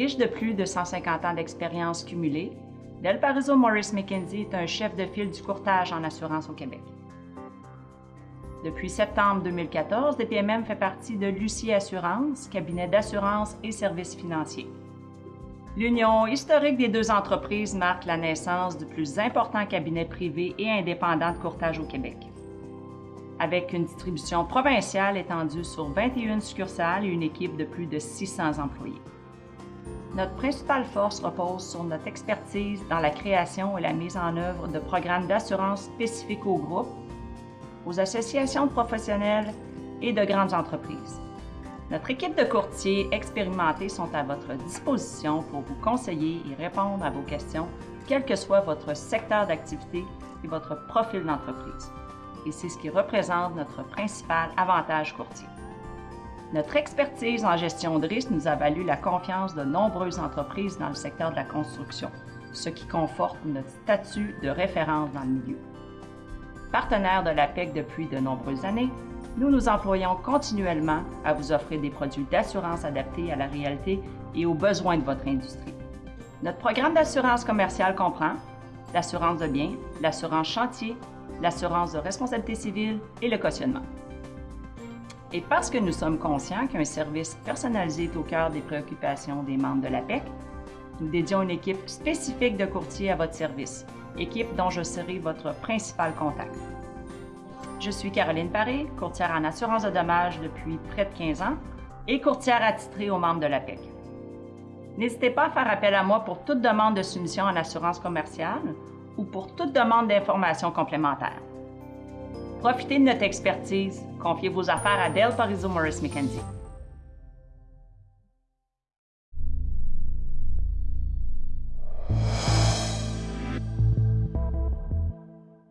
Riche de plus de 150 ans d'expérience cumulée, Del Pariso Morris McKenzie est un chef de file du courtage en assurance au Québec. Depuis septembre 2014, DPMM fait partie de Lucie Assurance, cabinet d'assurance et services financiers. L'union historique des deux entreprises marque la naissance du plus important cabinet privé et indépendant de courtage au Québec. Avec une distribution provinciale étendue sur 21 succursales et une équipe de plus de 600 employés. Notre principale force repose sur notre expertise dans la création et la mise en œuvre de programmes d'assurance spécifiques aux groupes, aux associations de professionnels et de grandes entreprises. Notre équipe de courtiers expérimentés sont à votre disposition pour vous conseiller et répondre à vos questions, quel que soit votre secteur d'activité et votre profil d'entreprise. Et c'est ce qui représente notre principal avantage courtier. Notre expertise en gestion de risque nous a valu la confiance de nombreuses entreprises dans le secteur de la construction, ce qui conforte notre statut de référence dans le milieu. Partenaire de l'APEC depuis de nombreuses années, nous nous employons continuellement à vous offrir des produits d'assurance adaptés à la réalité et aux besoins de votre industrie. Notre programme d'assurance commerciale comprend l'assurance de biens, l'assurance chantier, l'assurance de responsabilité civile et le cautionnement. Et parce que nous sommes conscients qu'un service personnalisé est au cœur des préoccupations des membres de l'APEC, nous dédions une équipe spécifique de courtiers à votre service, équipe dont je serai votre principal contact. Je suis Caroline Paré, courtière en assurance de dommages depuis près de 15 ans et courtière attitrée aux membres de l'APEC. N'hésitez pas à faire appel à moi pour toute demande de soumission en assurance commerciale ou pour toute demande d'informations complémentaires. Profitez de notre expertise. Confiez vos affaires à Del Pariso Morris McKenzie.